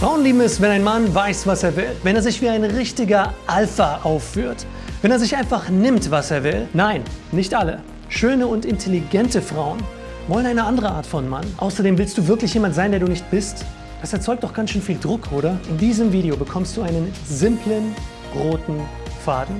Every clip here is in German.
Frauen lieben es, wenn ein Mann weiß, was er will. Wenn er sich wie ein richtiger Alpha aufführt. Wenn er sich einfach nimmt, was er will. Nein, nicht alle. Schöne und intelligente Frauen wollen eine andere Art von Mann. Außerdem willst du wirklich jemand sein, der du nicht bist? Das erzeugt doch ganz schön viel Druck, oder? In diesem Video bekommst du einen simplen, roten Faden,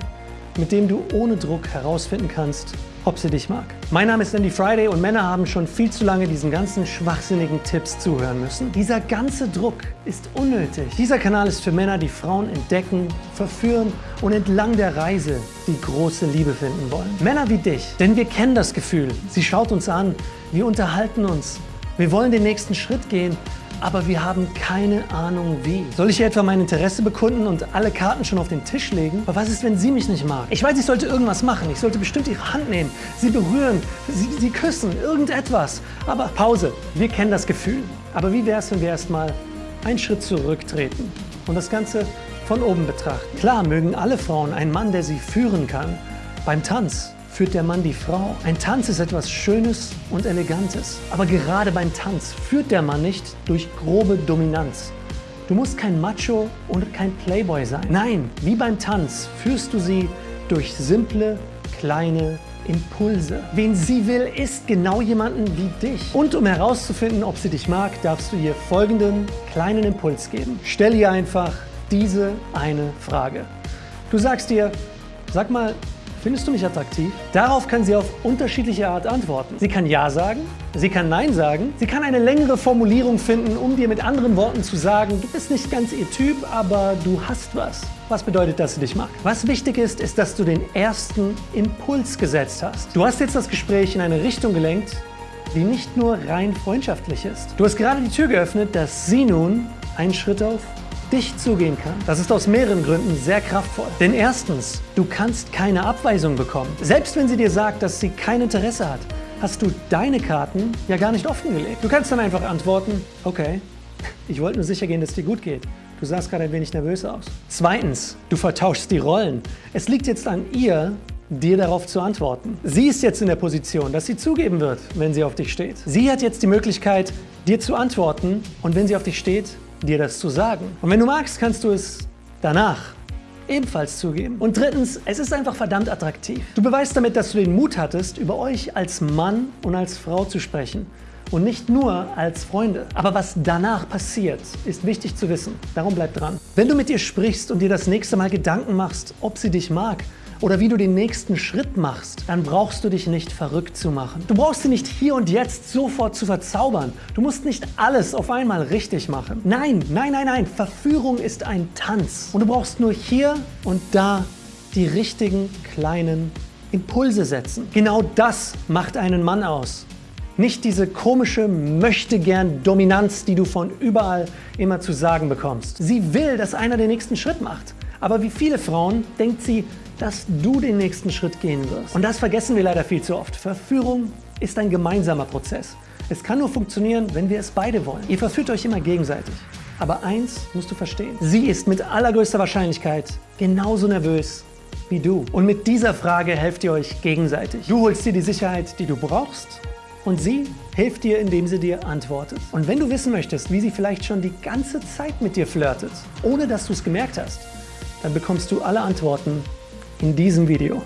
mit dem du ohne Druck herausfinden kannst, ob sie dich mag. Mein Name ist Andy Friday und Männer haben schon viel zu lange diesen ganzen schwachsinnigen Tipps zuhören müssen. Dieser ganze Druck ist unnötig. Dieser Kanal ist für Männer, die Frauen entdecken, verführen und entlang der Reise die große Liebe finden wollen. Männer wie dich, denn wir kennen das Gefühl. Sie schaut uns an, wir unterhalten uns, wir wollen den nächsten Schritt gehen aber wir haben keine Ahnung wie. Soll ich hier etwa mein Interesse bekunden und alle Karten schon auf den Tisch legen? Aber was ist, wenn sie mich nicht mag? Ich weiß, ich sollte irgendwas machen. Ich sollte bestimmt ihre Hand nehmen, sie berühren, sie, sie küssen, irgendetwas. Aber Pause, wir kennen das Gefühl. Aber wie wäre es, wenn wir erstmal einen Schritt zurücktreten und das Ganze von oben betrachten? Klar mögen alle Frauen einen Mann, der sie führen kann. Beim Tanz führt der Mann die Frau. Ein Tanz ist etwas Schönes und Elegantes. Aber gerade beim Tanz führt der Mann nicht durch grobe Dominanz. Du musst kein Macho und kein Playboy sein. Nein, wie beim Tanz führst du sie durch simple, kleine Impulse. Wen sie will, ist genau jemanden wie dich. Und um herauszufinden, ob sie dich mag, darfst du ihr folgenden kleinen Impuls geben. Stell ihr einfach diese eine Frage. Du sagst ihr, sag mal, Findest du mich attraktiv? Darauf kann sie auf unterschiedliche Art antworten. Sie kann Ja sagen, sie kann Nein sagen, sie kann eine längere Formulierung finden, um dir mit anderen Worten zu sagen, du bist nicht ganz ihr Typ, aber du hast was. Was bedeutet, dass sie dich mag? Was wichtig ist, ist, dass du den ersten Impuls gesetzt hast. Du hast jetzt das Gespräch in eine Richtung gelenkt, die nicht nur rein freundschaftlich ist. Du hast gerade die Tür geöffnet, dass sie nun einen Schritt auf dich zugehen kann. Das ist aus mehreren Gründen sehr kraftvoll. Denn erstens, du kannst keine Abweisung bekommen. Selbst wenn sie dir sagt, dass sie kein Interesse hat, hast du deine Karten ja gar nicht offengelegt. Du kannst dann einfach antworten, okay, ich wollte nur sicher gehen, dass es dir gut geht. Du sahst gerade ein wenig nervös aus. Zweitens, du vertauschst die Rollen. Es liegt jetzt an ihr, dir darauf zu antworten. Sie ist jetzt in der Position, dass sie zugeben wird, wenn sie auf dich steht. Sie hat jetzt die Möglichkeit, dir zu antworten und wenn sie auf dich steht, dir das zu sagen. Und wenn du magst, kannst du es danach ebenfalls zugeben. Und drittens, es ist einfach verdammt attraktiv. Du beweist damit, dass du den Mut hattest, über euch als Mann und als Frau zu sprechen und nicht nur als Freunde. Aber was danach passiert, ist wichtig zu wissen. Darum bleib dran. Wenn du mit ihr sprichst und dir das nächste Mal Gedanken machst, ob sie dich mag, oder wie du den nächsten Schritt machst, dann brauchst du dich nicht verrückt zu machen. Du brauchst sie nicht hier und jetzt sofort zu verzaubern. Du musst nicht alles auf einmal richtig machen. Nein, nein, nein, nein. Verführung ist ein Tanz. Und du brauchst nur hier und da die richtigen kleinen Impulse setzen. Genau das macht einen Mann aus. Nicht diese komische Möchtegern-Dominanz, die du von überall immer zu sagen bekommst. Sie will, dass einer den nächsten Schritt macht. Aber wie viele Frauen denkt sie, dass du den nächsten Schritt gehen wirst. Und das vergessen wir leider viel zu oft. Verführung ist ein gemeinsamer Prozess. Es kann nur funktionieren, wenn wir es beide wollen. Ihr verführt euch immer gegenseitig. Aber eins musst du verstehen. Sie ist mit allergrößter Wahrscheinlichkeit genauso nervös wie du. Und mit dieser Frage helft ihr euch gegenseitig. Du holst dir die Sicherheit, die du brauchst und sie hilft dir, indem sie dir antwortet. Und wenn du wissen möchtest, wie sie vielleicht schon die ganze Zeit mit dir flirtet, ohne dass du es gemerkt hast, dann bekommst du alle Antworten in diesem Video.